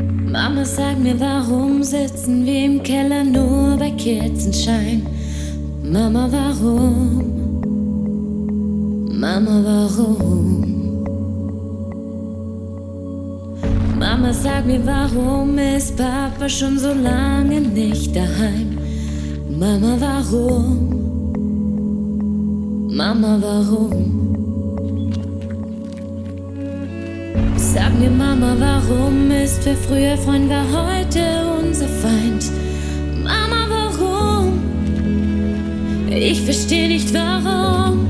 Mama, sag mir, warum sitzen wir im Keller nur bei Kerzenschein? Mama, warum? Mama, warum? Mama, sag mir, warum ist Papa schon so lange nicht daheim? Mama, warum? Mama, warum? Sag mir, Mama, warum ist wer früher Freund war heute unser Feind? Mama, warum? Ich versteh nicht warum.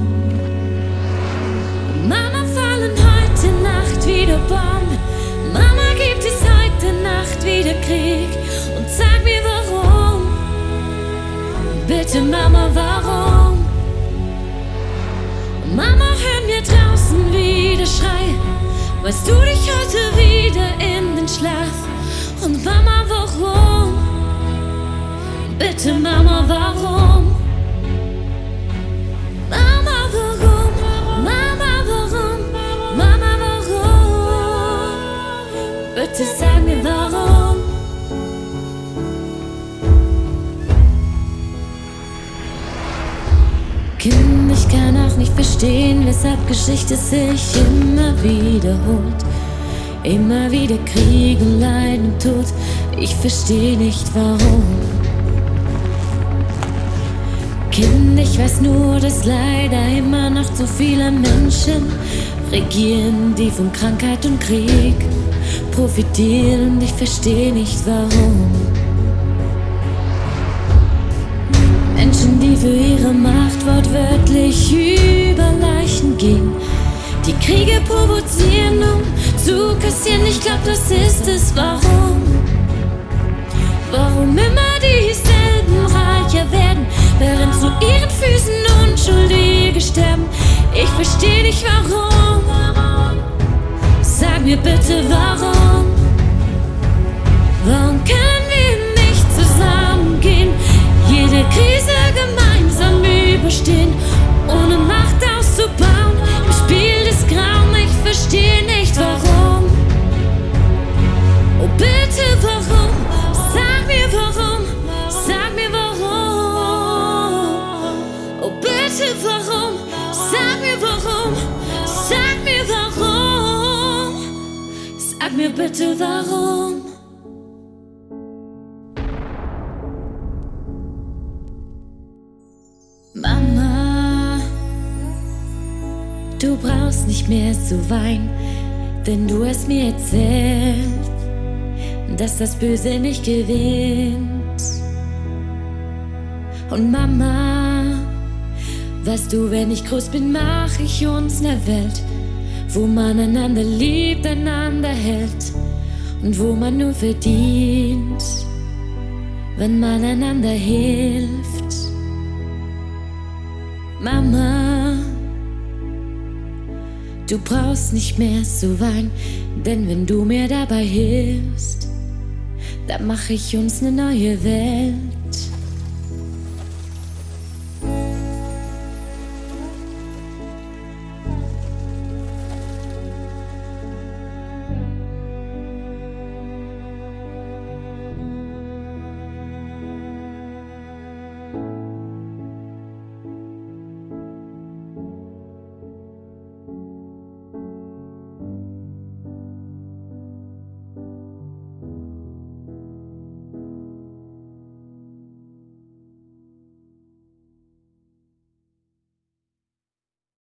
Mama, fallen heute Nacht wieder Bomben. Mama, gibt es heute Nacht wieder Krieg? Und sag mir warum. Bitte, Mama, warum? Bitte, Mama, warum? Mama, warum? Mama, warum? Mama, warum? Bitte sag mir warum. Kind, ich kann auch nicht verstehen, weshalb Geschichte sich immer wiederholt. Immer wieder Krieg und Leid und Tod. Ich verstehe nicht warum. Kind, ich weiß nur, dass leider immer noch zu viele Menschen regieren, die von Krankheit und Krieg profitieren. Ich verstehe nicht warum. Menschen, die für ihre Macht wortwörtlich über Leichen gehen, die Kriege provozieren, um zu kassieren. Ich glaub, das ist es. Warum während zu ihren Füßen Unschuldige sterben. Ich versteh nicht warum. Sag mir bitte. Warum bitte warum? Mama, du brauchst nicht mehr zu weinen, denn du hast mir erzählt, dass das Böse nicht gewinnt. Und Mama, weißt du, wenn ich groß bin, mach ich uns eine Welt, wo man einander liebt, einander hält und wo man nur verdient, wenn man einander hilft. Mama, du brauchst nicht mehr zu weinen, denn wenn du mir dabei hilfst, dann mach ich uns eine neue Welt.